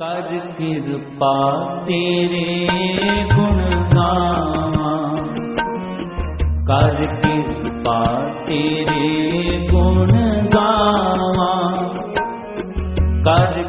ਕਰ ਕਿਰਪਾ ਤੇਰੇ ਗੁਣ ਗਾਵਾਂ। ਕਰ ਕਿਰਪਾ ਤੇਰੇ ਗੁਣ ਗਾਵਾਂ। ਕਰ